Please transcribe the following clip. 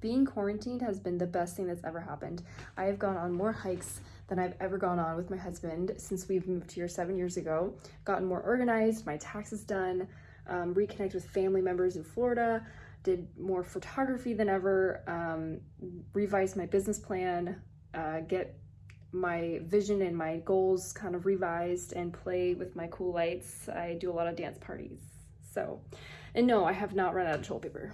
Being quarantined has been the best thing that's ever happened. I have gone on more hikes than I've ever gone on with my husband since we've moved here seven years ago. Gotten more organized, my taxes done, um, reconnect with family members in Florida, did more photography than ever, um, revised my business plan, uh, get my vision and my goals kind of revised and play with my cool lights. I do a lot of dance parties. So, and no, I have not run out of toilet paper.